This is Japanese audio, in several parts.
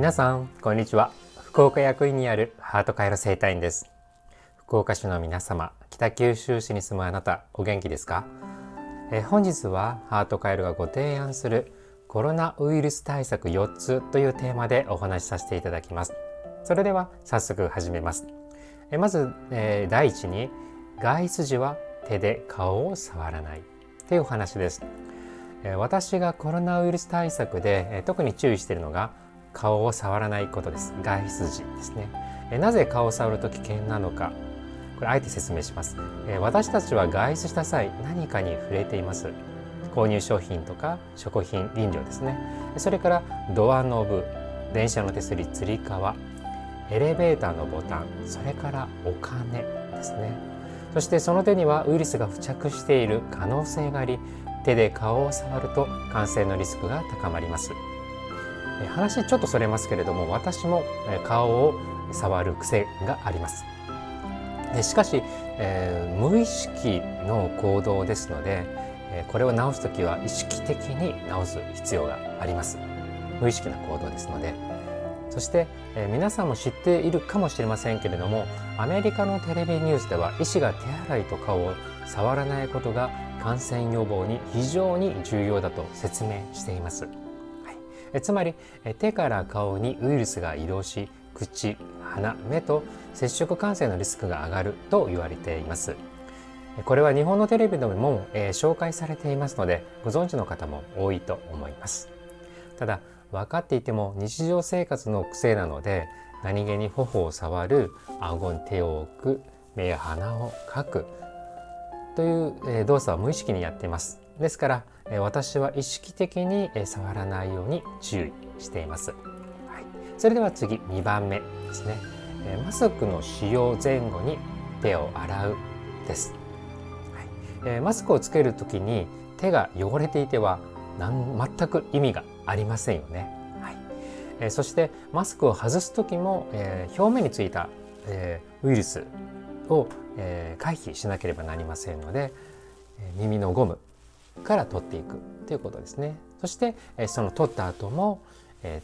皆さんこんにちは。福岡役員にあるハートカイロ生態院です。福岡市の皆様北九州市に住むあなたお元気ですか？え本日はハートカイロがご提案するコロナウイルス対策4つというテーマでお話しさせていただきます。それでは早速始めます。えまず、え第一に外出時は手で顔を触らない。というお話です。私がコロナウイルス対策で特に注意しているのが顔を触らないことです。外出時ですね。なぜ顔を触ると危険なのか。これあえて説明します。私たちは外出した際何かに触れています。購入商品とか食品飲料ですね。それからドアノブ電車の手すりつり革エレベーターのボタンそれからお金ですね。そしてその手にはウイルスが付着している可能性があり手で顔を触ると感染のリスクが高まります。話ちょっとそれますけれども私も顔を触る癖があります。しかし、えー、無意識の行動ですのでこれを直す時は意識的に直す必要があります。無意識な行動ですので。そして、えー、皆さんも知っているかもしれませんけれどもアメリカのテレビニュースでは医師が手洗いと顔を触らないことが感染予防に非常に重要だと説明しています。はい、つまり手から顔にウイルスが移動し口鼻目と接触感染のリスクが上がると言われています。これは日本のテレビでも、えー、紹介されていますのでご存知の方も多いと思います。ただ分かっていても日常生活の癖なので何気に頬を触る顎に手を置く目や鼻をかくという動作は無意識にやっていますですから私は意識的に触らないように注意しています、はい、それでは次2番目ですね。マスクの使用前後に手を洗うです、はい、マスクをつけるときに手が汚れていては全く意味がありませんよね、はい。えそしてマスクを外す時も、え表面についた、えウイルスを、え回避しなければなりませんので耳のゴムから取っていくということですね。そしてその取った後も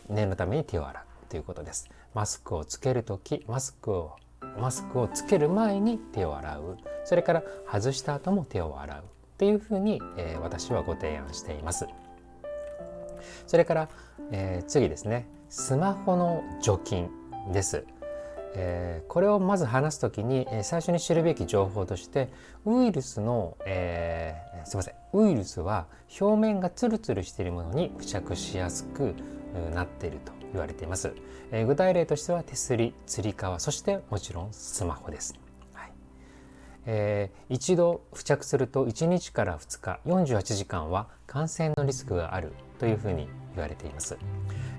念のために手を洗うということです。マスクをつける時マスクをマスクをつける前に手を洗う。それから外した後も手を洗うというふうに、え私はご提案しています。それから、え次ですね。スマホの除菌です。えー、これをまず話す時に、えー、最初に知るべき情報としてウイルスの、えー、すいませんウイルスは表面がツルツルしているものに付着しやすくなっていると言われています、えー、具体例としては手すりつり革そしてもちろんスマホです、はい。えー、一度付着すると1日から2日48時間は感染のリスクがあるというふうに言われています、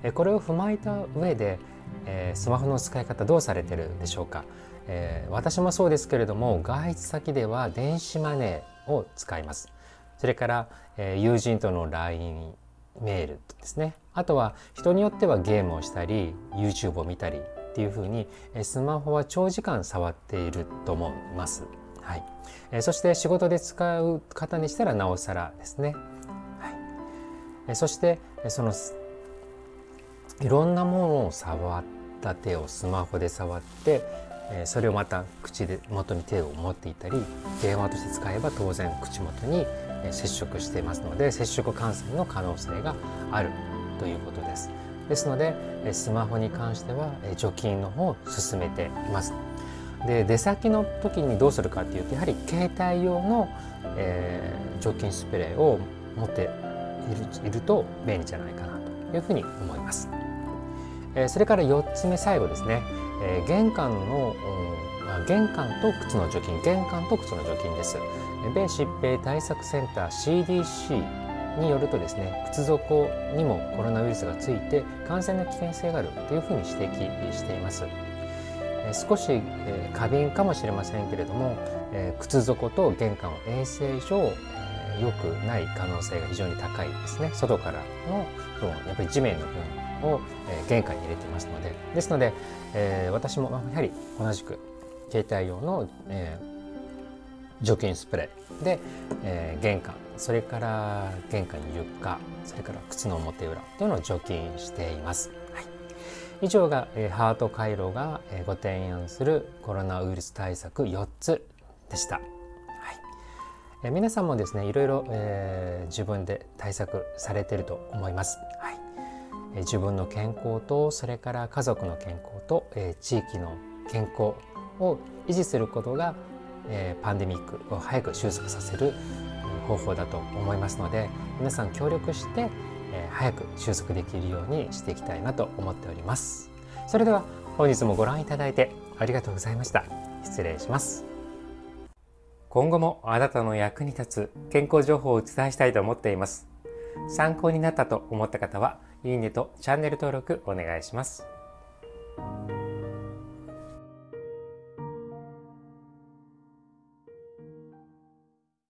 え、これを踏まえた上でえ、スマホの使い方どうされてるでしょうか、え、私もそうですけれども外出先では電子マネーを使います。それから、え、友人との LINE メールですね。あとは人によってはゲームをしたり YouTube を見たりっていうふうにスマホは長時間触っていると思います。はい、えそして仕事で使う方にしたらなおさらですね。はい、えそしてそのいろんなものを触った手をスマホで触ってそれをまた口で元に手を持っていたり電話として使えば当然口元に接触していますので接触感染の可能性があるということです。ですのでスマホに関しては除菌の方を進めています。で出先の時にどうするかっていうとやはり携帯用の、えー、除菌スプレーを持っていると便利じゃないかなというふうに思います。えそれから4つ目最後ですね、え玄関の玄関と靴の除菌。玄関と靴の除菌です。米疾病対策センター CDC によるとですね靴底にもコロナウイルスがついて感染の危険性があるというふうに指摘しています。少し過敏かもしれませんけれども靴底と玄関は衛生上良くない可能性が非常に高いですね。外からの分やっぱり地面の分。を、えー、玄関に入れてますのでですので、えー、私もやはり同じく携帯用の、えー、除菌スプレーで、えー、玄関それから玄関床それから靴の表裏というのを除菌しています。はい以上が、えー、ハート回路が、えー、ご提案するコロナウイルス対策4つでした。はいえー、皆さんもですねいろいろ、えー、自分で対策されてると思います。はい、自分の健康とそれから家族の健康と、え、地域の健康を維持することが、え、パンデミックを早く収束させる方法だと思いますので皆さん協力してえ早く収束できるようにしていきたいなと思っております。それでは本日もご覧いただいてありがとうございました。失礼します。今後もあなたの役に立つ健康情報をお伝えしたいと思っています。参考になったと思った方はいいねとチャンネル登録お願いします。